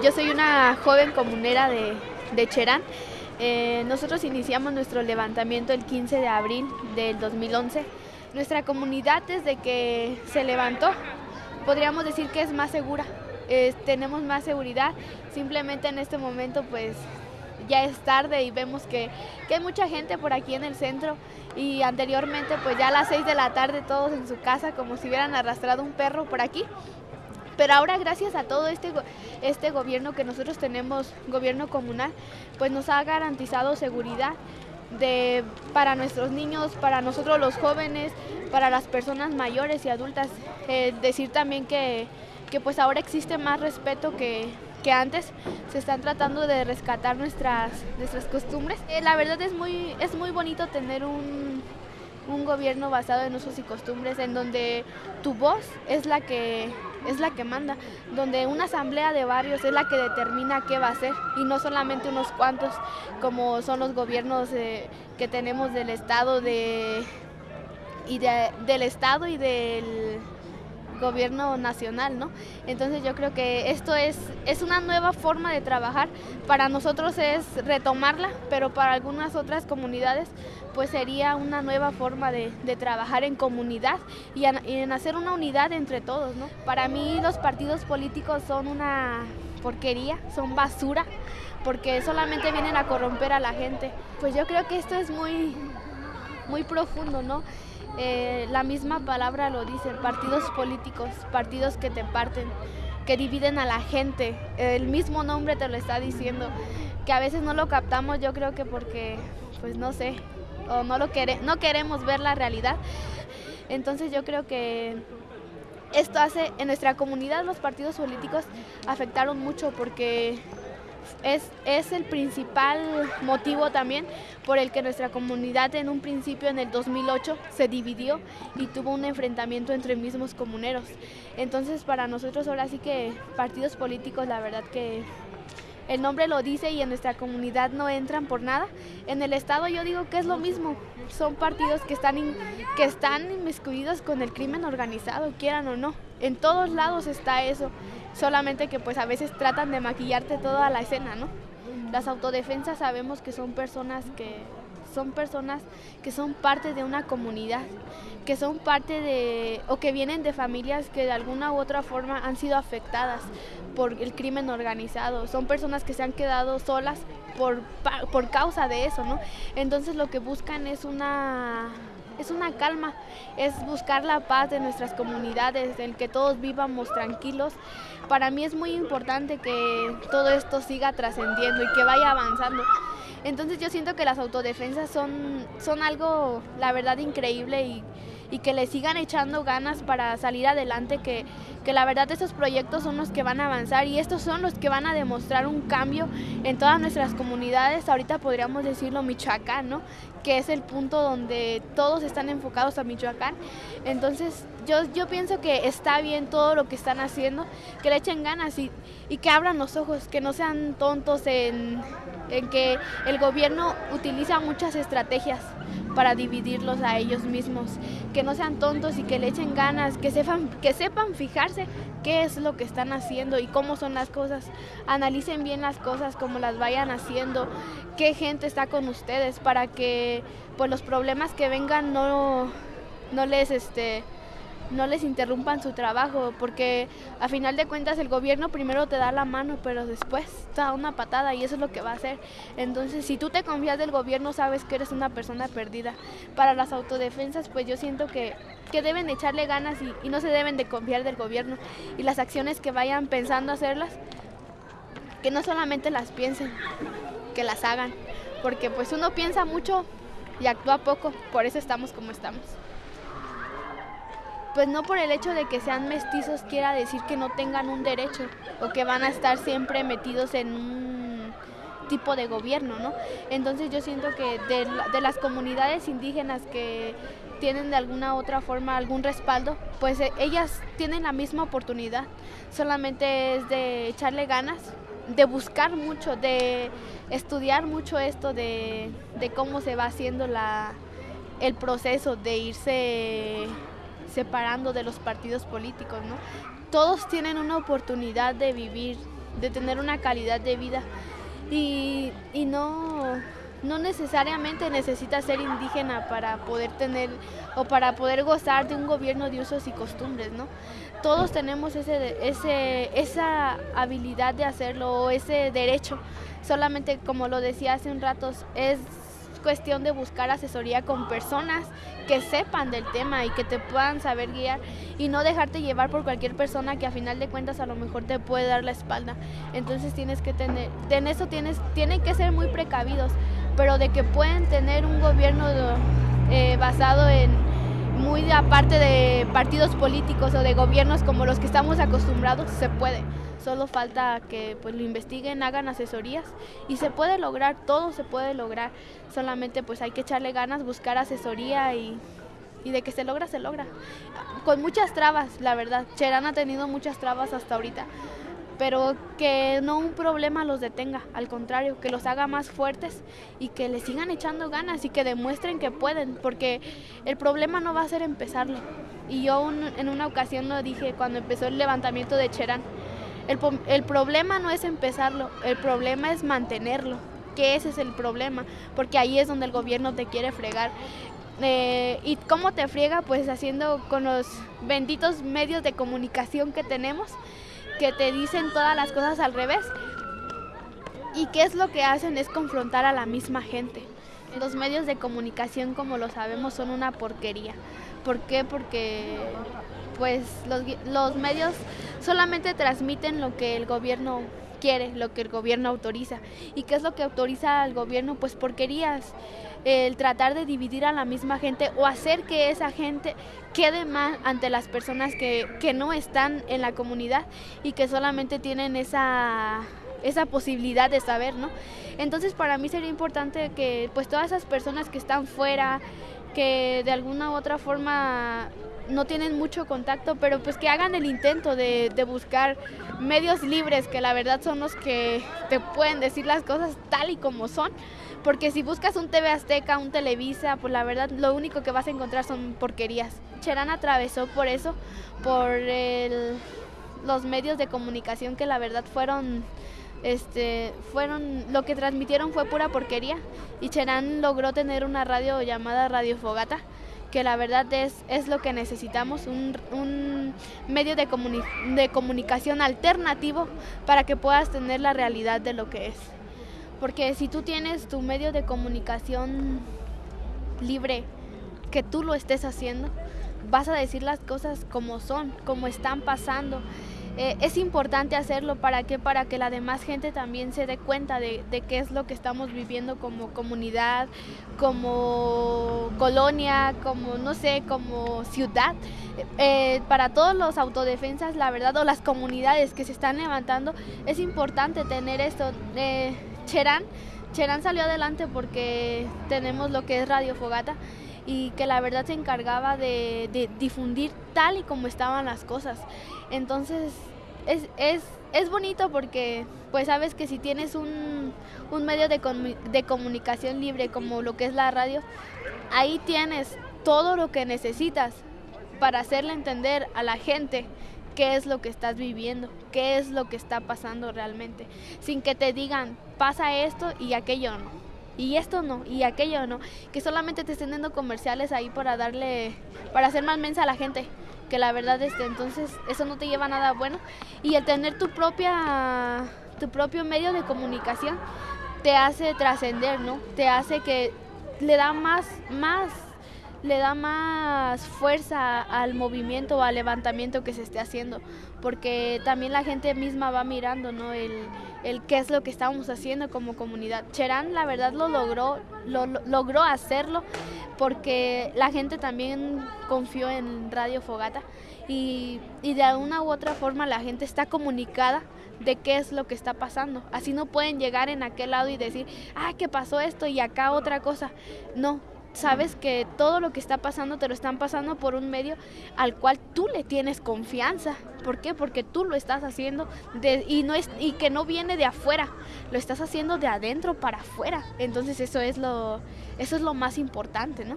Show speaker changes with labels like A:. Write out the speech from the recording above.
A: Yo soy una joven comunera de, de Cherán. Eh, nosotros iniciamos nuestro levantamiento el 15 de abril del 2011. Nuestra comunidad desde que se levantó, podríamos decir que es más segura. tenemos más seguridad. Simplemente en este momento pues ya es tarde y vemos que, que, hay mucha gente por aquí en el centro y anteriormente pues ya a las 6 de la tarde todos en su casa como si hubieran arrastrado un perro por aquí. Pero ahora gracias a todo este, este gobierno que nosotros tenemos, gobierno comunal, pues nos ha garantizado seguridad de, para nuestros niños, para nosotros los jóvenes, para las personas mayores y adultas. Eh, decir también que, que pues ahora existe más respeto que, que antes se están tratando de rescatar nuestras, nuestras costumbres. Eh, la verdad es muy, es muy bonito tener un, un gobierno basado en usos y costumbres, en donde tu voz es la que es la que manda, donde una asamblea de barrios es la que determina qué va a hacer y no solamente unos cuantos como son los gobiernos eh, que tenemos del estado de y de, del estado y del gobierno nacional, ¿no? Entonces yo creo que esto es, es una nueva forma de trabajar. Para nosotros es retomarla, pero para algunas otras comunidades pues sería una nueva forma de, trabajar en comunidad y en, hacer una unidad entre todos, ¿no? Para mí los partidos políticos son una porquería, son basura, porque solamente vienen a corromper a la gente. Pues yo creo que esto es muy, muy profundo, ¿no? Eh, la misma palabra lo dice, partidos políticos, partidos que te parten, que dividen a la gente. El mismo nombre te lo está diciendo, que a veces no lo captamos, yo creo que porque, pues no sé, o no, lo no queremos ver la realidad. Entonces yo creo que esto hace, en nuestra comunidad los partidos políticos afectaron mucho porque es, es, el principal motivo también por el que nuestra comunidad en un principio en el 2008 se dividió y tuvo un enfrentamiento entre mismos comuneros. Entonces para nosotros ahora sí que partidos políticos la verdad que el nombre lo dice y en nuestra comunidad no entran por nada. En el estado yo digo que es lo mismo, son partidos que están, que están inmiscuidos con el crimen organizado, quieran o no. En todos lados está eso solamente que pues a veces tratan de maquillarte toda la escena, ¿no? Las autodefensas sabemos que son personas que son personas que son parte de una comunidad, que son parte de o que vienen de familias que de alguna u otra forma han sido afectadas por el crimen organizado, son personas que se han quedado solas por, por causa de eso, ¿no? Entonces lo que buscan es una es una calma, es buscar la paz de nuestras comunidades, el que todos vivamos tranquilos. Para mí es muy importante que todo esto siga trascendiendo y que vaya avanzando. Entonces yo siento que las autodefensas son, son algo, la verdad, increíble y, y que le sigan echando ganas para salir adelante, que, que la verdad esos proyectos son los que van a avanzar y estos son los que van a demostrar un cambio en todas nuestras comunidades, ahorita podríamos decirlo Michoacán, ¿no? que es el punto donde todos están enfocados a Michoacán. Entonces yo, yo pienso que está bien todo lo que están haciendo, que le echen ganas y, y que abran los ojos, que no sean tontos en, en que el gobierno utiliza muchas estrategias para dividirlos a ellos mismos, que no sean tontos y que le echen ganas, que sepan, que sepan fijarse qué es lo que están haciendo y cómo son las cosas, analicen bien las cosas como las vayan haciendo, qué gente está con ustedes para que pues los problemas que vengan no, no les este no les interrumpan su trabajo, porque a final de cuentas el gobierno primero te da la mano, pero después te da una patada y eso es lo que va a hacer. Entonces, si tú te confías del gobierno, sabes que eres una persona perdida. Para las autodefensas, pues yo siento que, que deben echarle ganas y, y no se deben de confiar del gobierno. Y las acciones que vayan pensando hacerlas, que no solamente las piensen, que las hagan. Porque pues uno piensa mucho y actúa poco, por eso estamos como estamos pues no por el hecho de que sean mestizos quiera decir que no tengan un derecho o que van a estar siempre metidos en un tipo de gobierno, ¿no? Entonces yo siento que de, las comunidades indígenas que tienen de alguna otra forma algún respaldo, pues eh, ellas tienen la misma oportunidad, solamente es de echarle ganas, de buscar mucho, de estudiar mucho esto de, de cómo se va haciendo la, el proceso de irse separando de los partidos políticos, ¿no? Todos tienen una oportunidad de vivir de tener una calidad de vida. Y, no, no necesariamente necesitas ser indígena para poder tener o para poder gozar de un gobierno de usos y costumbres, ¿no? Todos tenemos esa habilidad de hacerlo o ese derecho. Solamente, como lo decía hace un rato, es cuestión de buscar asesoría con personas que sepan del tema y que te puedan saber guiar y no dejarte llevar por cualquier persona que a final de cuentas a lo mejor te puede dar la espalda. Entonces tienes que tener, en eso tienes, tienen que ser muy precavidos, pero de que pueden tener un gobierno eh, basado en muy aparte de partidos políticos o de gobiernos como los que estamos acostumbrados, se puede. Solo falta que pues lo investiguen, hagan asesorías y se puede lograr, todo se puede lograr. Solamente pues hay que echarle ganas, buscar asesoría y, y de que se logra, se logra. Con muchas trabas, la verdad. Cherán ha tenido muchas trabas hasta ahorita pero que no un problema los detenga, al contrario, que los haga más fuertes y que le sigan echando ganas y que demuestren que pueden, porque el problema no va a ser empezarlo. Y yo en una ocasión lo dije cuando empezó el levantamiento de Cherán, el, el problema no es empezarlo, el problema es mantenerlo, que ese es el problema, porque ahí es donde el gobierno te quiere fregar. Eh, ¿Y cómo te friega? Pues haciendo con los benditos medios de comunicación que tenemos, que te dicen todas las cosas al revés. ¿Y qué es lo que hacen? Es confrontar a la misma gente. Los medios de comunicación, como lo sabemos, son una porquería. ¿Por qué? Porque pues los, los medios solamente transmiten lo que el gobierno quiere, lo que el gobierno autoriza. ¿Y qué es lo que autoriza al gobierno? Pues porquerías. El tratar de dividir a la misma gente o hacer que esa gente quede mal ante las personas que, que no están en la comunidad y que solamente tienen esa esa posibilidad de saber, ¿no? Entonces para mí sería importante que pues todas esas personas que están fuera, que de alguna u otra forma no tienen mucho contacto, pero pues que hagan el intento de, buscar medios libres, que la verdad son los que te pueden decir las cosas tal y como son. Porque si buscas un TV Azteca, un Televisa, pues la verdad lo único que vas a encontrar son porquerías. Cherán atravesó por eso, por los medios de comunicación que la verdad fueron este, fueron, lo que transmitieron fue pura porquería y Cherán logró tener una radio llamada Radio Fogata que la verdad es, es lo que necesitamos, un, medio de, de comunicación alternativo para que puedas tener la realidad de lo que es. Porque si tú tienes tu medio de comunicación libre, que tú lo estés haciendo, vas a decir las cosas como son, como están pasando. Eh, es importante hacerlo para que para que la demás gente también se dé cuenta de, qué es lo que estamos viviendo como comunidad, como colonia, como no sé, como ciudad. Eh, para todos los autodefensas, la verdad, o las comunidades que se están levantando, es importante tener esto. Eh, Cherán, Cherán salió adelante porque tenemos lo que es Radio Fogata y que la verdad se encargaba de, difundir tal y como estaban las cosas. Entonces es, es, es bonito porque pues sabes que si tienes un, un medio de, de comunicación libre como lo que es la radio, ahí tienes todo lo que necesitas para hacerle entender a la gente qué es lo que estás viviendo, qué es lo que está pasando realmente, sin que te digan pasa esto y aquello no y esto no, y aquello no, que solamente te estén dando comerciales ahí para darle, para hacer más mensa a la gente, que la verdad este, entonces eso no te lleva a nada bueno. Y el tener tu propia, tu propio medio de comunicación te hace trascender, ¿no? Te hace que le da más, más le da más fuerza al movimiento o al levantamiento que se esté haciendo, porque también la gente misma va mirando, ¿no? El, el qué es lo que estamos haciendo como comunidad. Cherán, la verdad, lo logró, lo, logró hacerlo porque la gente también confió en Radio Fogata y, y de alguna u otra forma la gente está comunicada de qué es lo que está pasando. Así no pueden llegar en aquel lado y decir, ah, que pasó esto y acá otra cosa. No, sabes que todo lo que está pasando te lo están pasando por un medio al cual tú le tienes confianza. ¿Por qué? Porque tú lo estás haciendo y, no es, y que no viene de afuera, lo estás haciendo de adentro para afuera. Entonces eso es lo, eso es lo más importante, ¿no?